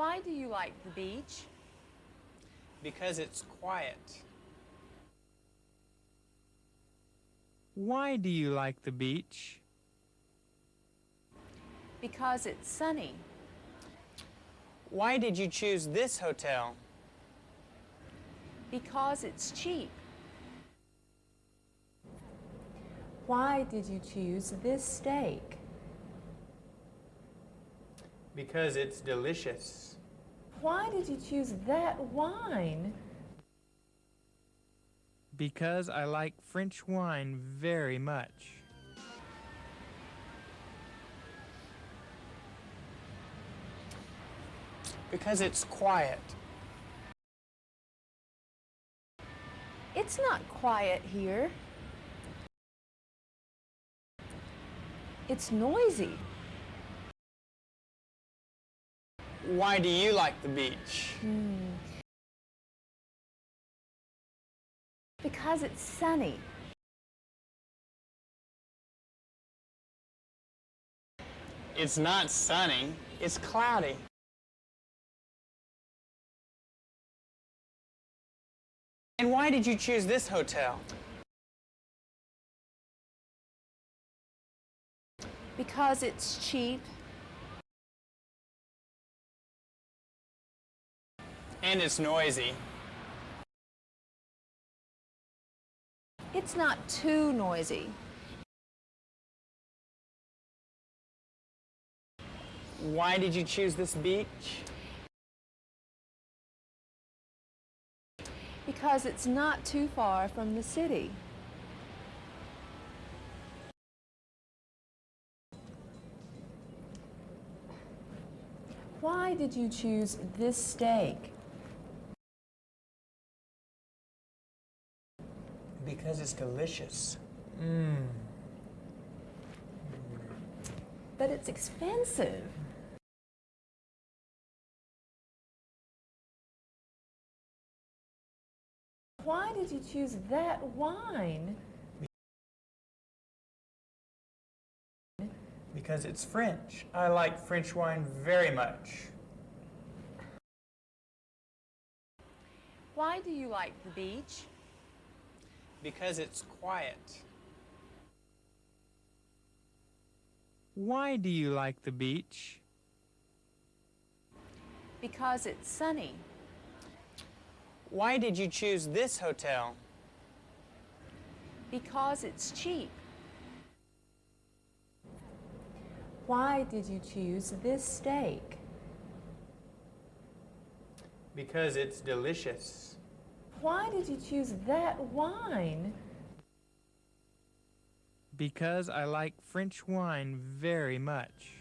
Why do you like the beach? Because it's quiet. Why do you like the beach? Because it's sunny. Why did you choose this hotel? Because it's cheap. Why did you choose this steak? Because it's delicious. Why did you choose that wine? Because I like French wine very much. Because it's quiet. It's not quiet here. It's noisy. Why do you like the beach? Hmm. Because it's sunny. It's not sunny, it's cloudy. And why did you choose this hotel? Because it's cheap. And it's noisy. It's not too noisy. Why did you choose this beach? Because it's not too far from the city. Why did you choose this steak? Because it's delicious. Mmm. But it's expensive. Why did you choose that wine? Because it's French. I like French wine very much. Why do you like the beach? Because it's quiet. Why do you like the beach? Because it's sunny. Why did you choose this hotel? Because it's cheap. Why did you choose this steak? Because it's delicious. Why did you choose that wine? Because I like French wine very much.